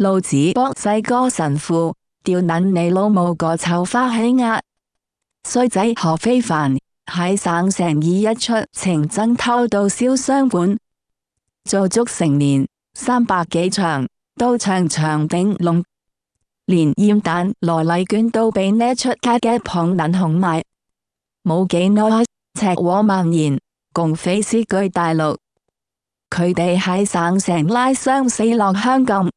老子博世哥神父吊捻你老母个臭花喜鸭，衰仔何非凡喺省城已一出情真偷到烧伤馆，做足成年三百几场，都唱场顶龙，连烟蛋罗丽卷都俾呢出卡嘅捧捻红埋。冇几耐赤祸蔓延，共匪肆居大陆，佢哋喺省城拉伤死落香港。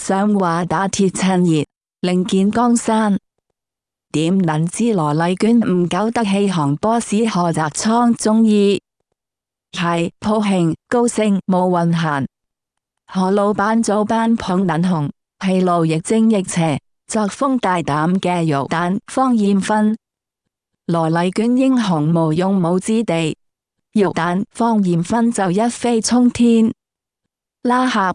上话打铁趁热，另见江山。点能知罗丽娟唔久得弃行波士贺泽仓中意，系高庆高兴冇运行。何老板早班捧粉红，系路亦正亦邪，作风大胆嘅肉蛋方艳芬，罗丽娟英雄无用武之地，肉蛋方艳芬就一飞冲天拉合。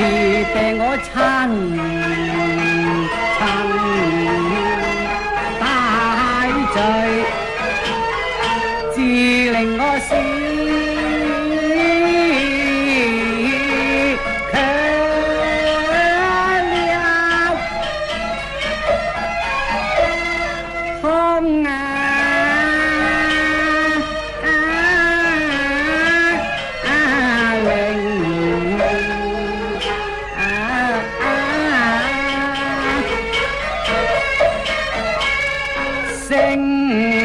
愈病我亲亲，大罪，自令我笑。sinh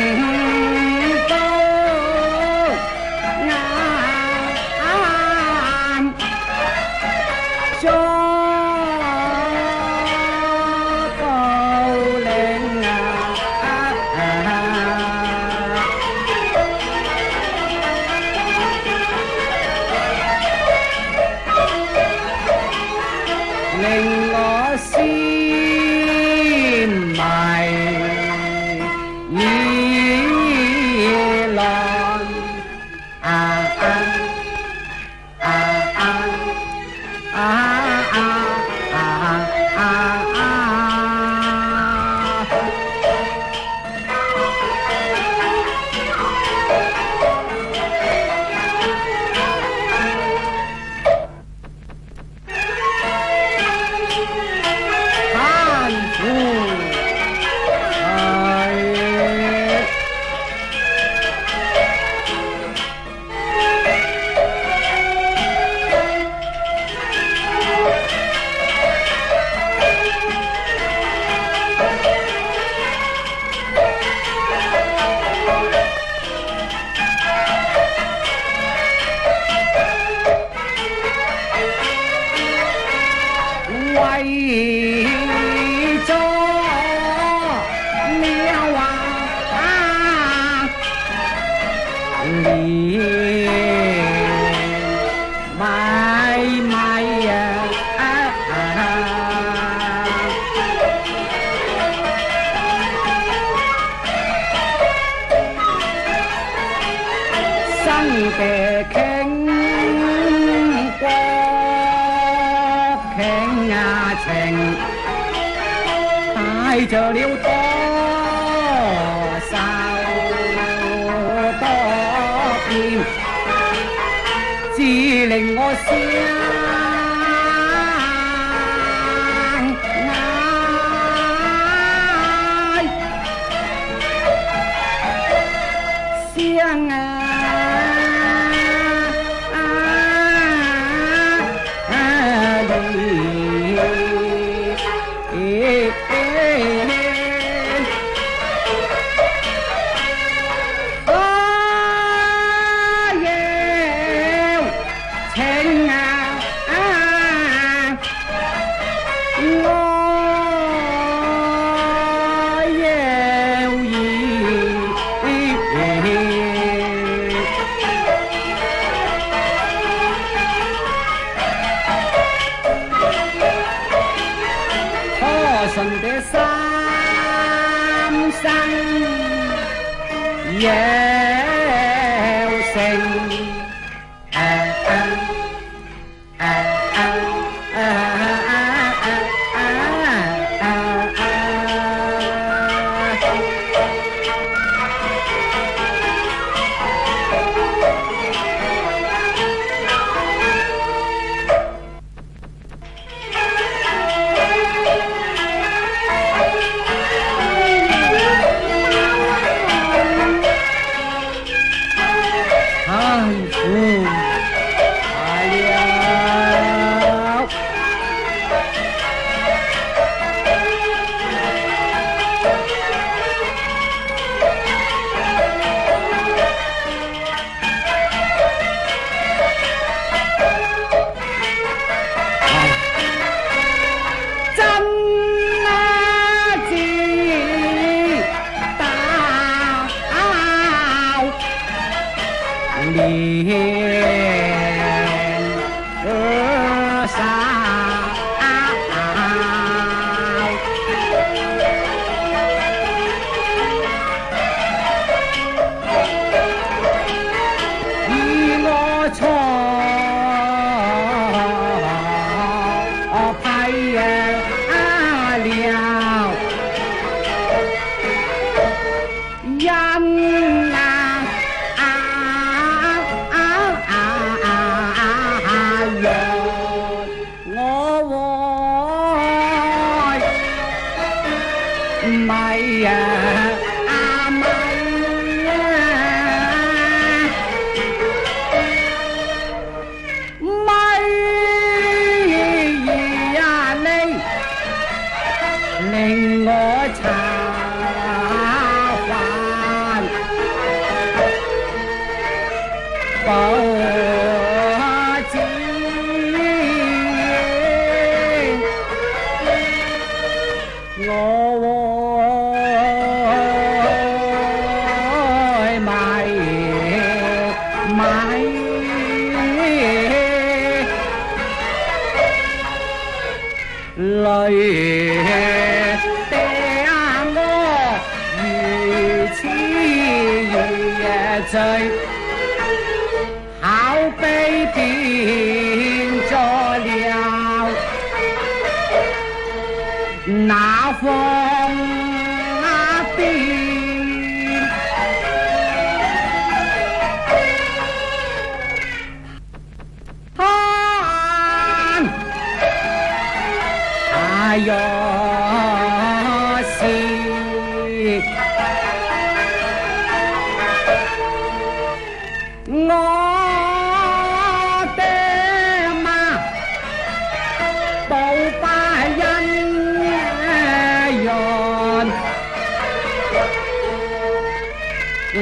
生嘅倾国倾啊情，带着了多愁多变，只令我笑。trời hảo tây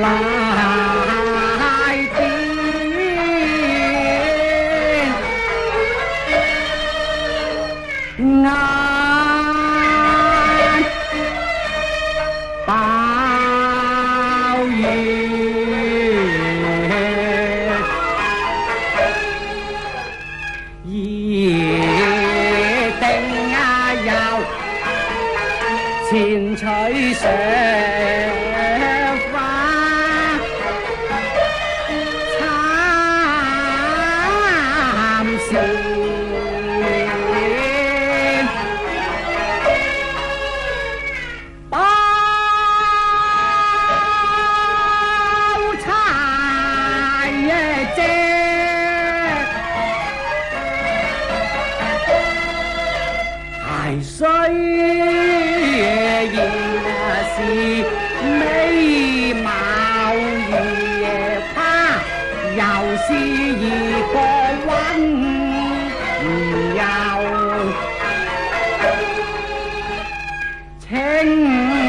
来听俺报怨，一定啊前取上。gì có quán giàu Chính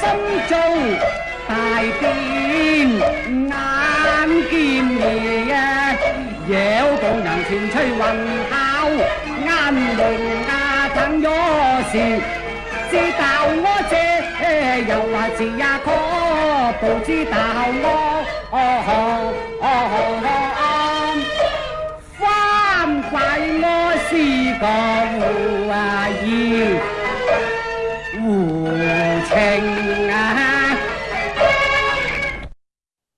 心做大變，眼見爺啊，妖動人前吹雲口，眼明啊等咗時，知道我這又話是呀可，不知道我哦哦哦哦翻怪我是個啊妖。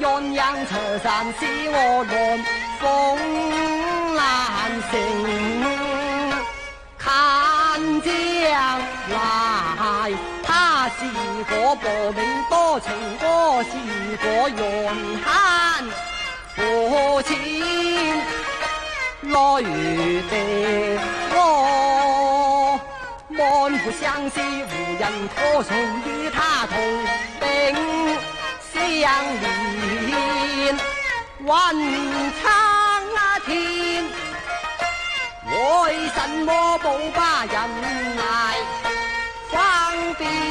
鸳鸯拆上使我乱，风难行。看将来，他是果薄命多情，多是果怨悭苦浅。奈何我满腹相思，无人可诉与他同。相连，云苍天，为什么不把人来放边？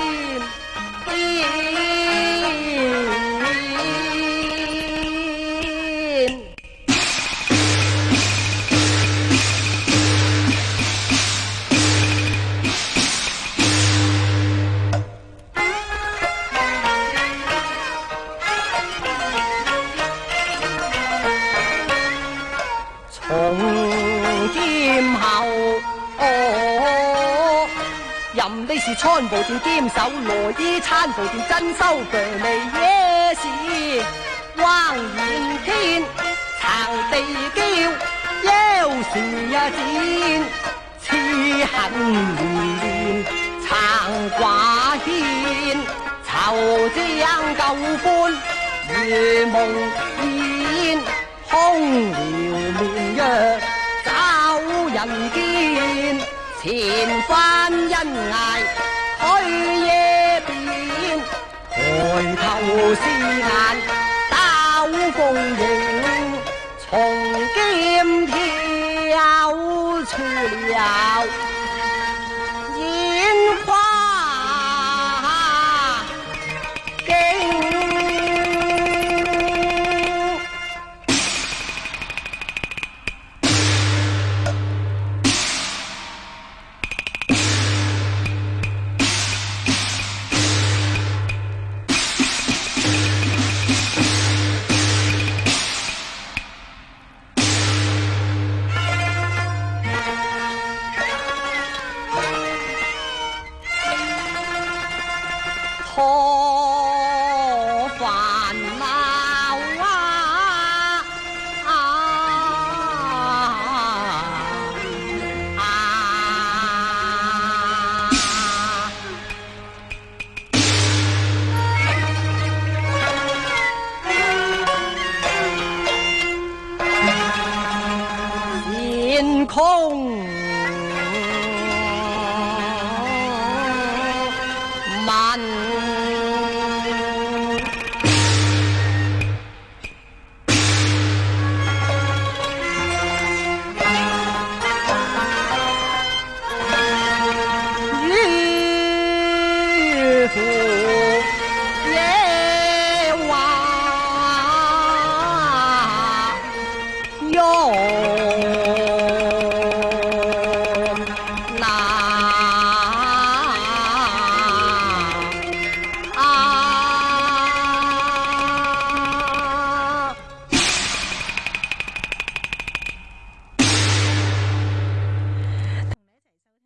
餐布店兼手罗衣；餐布店真修绝未惹事。望远天，藏地娇，腰是一尖，痴恨缠，长挂牵。愁将旧欢夜梦烟，空聊名约找人间。前番恩爱。海野边，抬头是眼斗风影。Oh.